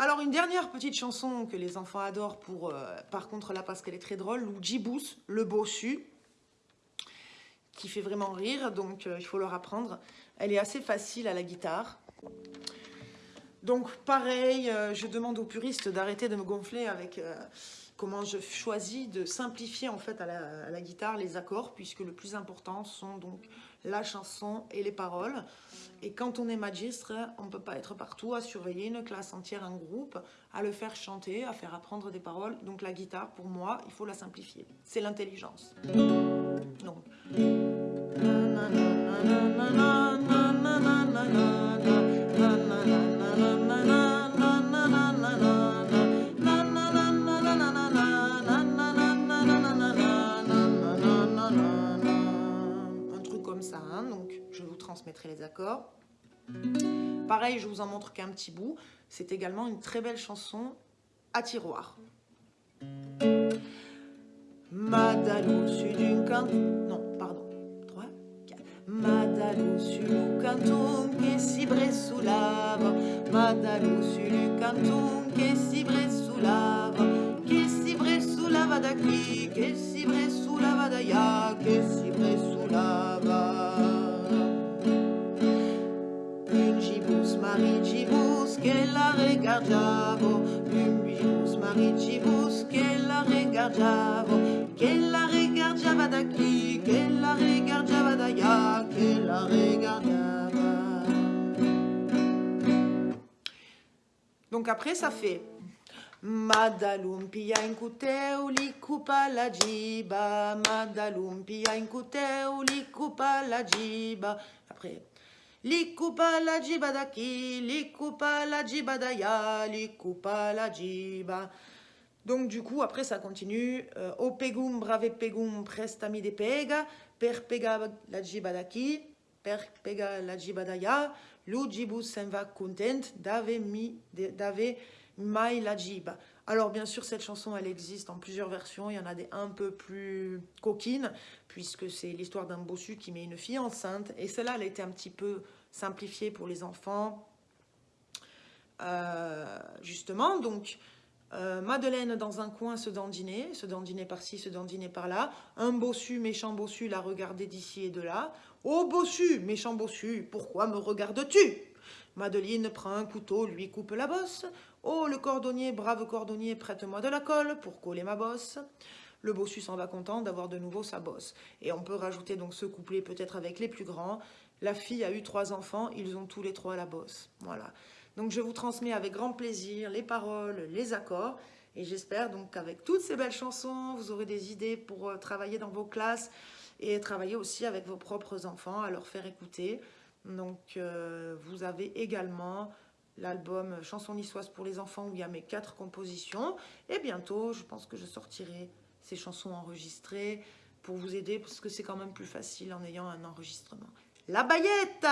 Alors, une dernière petite chanson que les enfants adorent, pour, euh, par contre là, parce qu'elle est très drôle, Luigi le bossu, qui fait vraiment rire, donc euh, il faut leur apprendre. Elle est assez facile à la guitare. Donc, pareil, euh, je demande aux puristes d'arrêter de me gonfler avec comment je choisis de simplifier en fait à la, guitare les accords, puisque le plus important sont donc la chanson et les paroles. Et quand on est magistre, on ne peut pas être partout à surveiller une classe entière, un groupe, à le faire chanter, à faire apprendre des paroles. Donc la guitare, pour moi, il faut la simplifier. C'est l'intelligence. Donc... transmettrai les accords. Pareil, je vous en montre qu'un petit bout. C'est également une très belle chanson à tiroir. Madalo d'un canton. Non, pardon. 3, 4. Madalo sul canton che si bresulava. Madalo sul canton che si bresulava. Che si bresulava da qui, che si bresulava da là, che si bresulava. Maricibus che la regardavo, lumbibus maricibus che la regardavo, che la regardava da che la regardava da che la regardava. Donc après ça fait Madalumpia in cuteu li cupa la giba, Madalumpia in cuteu li cupa la giba. Après, li coupa la jiba daki, li coupa la jiba daya, li coupa la jiba. Donc du coup, après ça continue. Euh, o pegum brave pegum prestami de pega, per pega la jiba daki, per pega la jiba daya, lu jibus sen va content dave mi dave mai la jiba. Alors bien sûr, cette chanson, elle existe en plusieurs versions. Il y en a des un peu plus coquines, puisque c'est l'histoire d'un bossu qui met une fille enceinte. Et celle-là, elle a été un petit peu simplifiée pour les enfants. Euh, justement, donc, euh, Madeleine dans un coin se dandiner, se dandiner par-ci, se dandiner par-là. Un bossu, méchant bossu, la regardait d'ici et de là. Oh bossu, méchant bossu, pourquoi me regardes-tu? Madeleine prend un couteau, lui coupe la bosse. Oh, le cordonnier, brave cordonnier, prête-moi de la colle pour coller ma bosse. Le bossu s'en va content d'avoir de nouveau sa bosse. Et on peut rajouter donc ce couplet peut-être avec les plus grands. La fille a eu trois enfants, ils ont tous les trois la bosse. Voilà. Donc je vous transmets avec grand plaisir les paroles, les accords. Et j'espère donc qu'avec toutes ces belles chansons, vous aurez des idées pour euh, travailler dans vos classes et travailler aussi avec vos propres enfants, à leur faire écouter. Donc, euh, vous avez également l'album Chansons niçoises pour les enfants où il y a mes quatre compositions. Et bientôt, je pense que je sortirai ces chansons enregistrées pour vous aider parce que c'est quand même plus facile en ayant un enregistrement. La baillette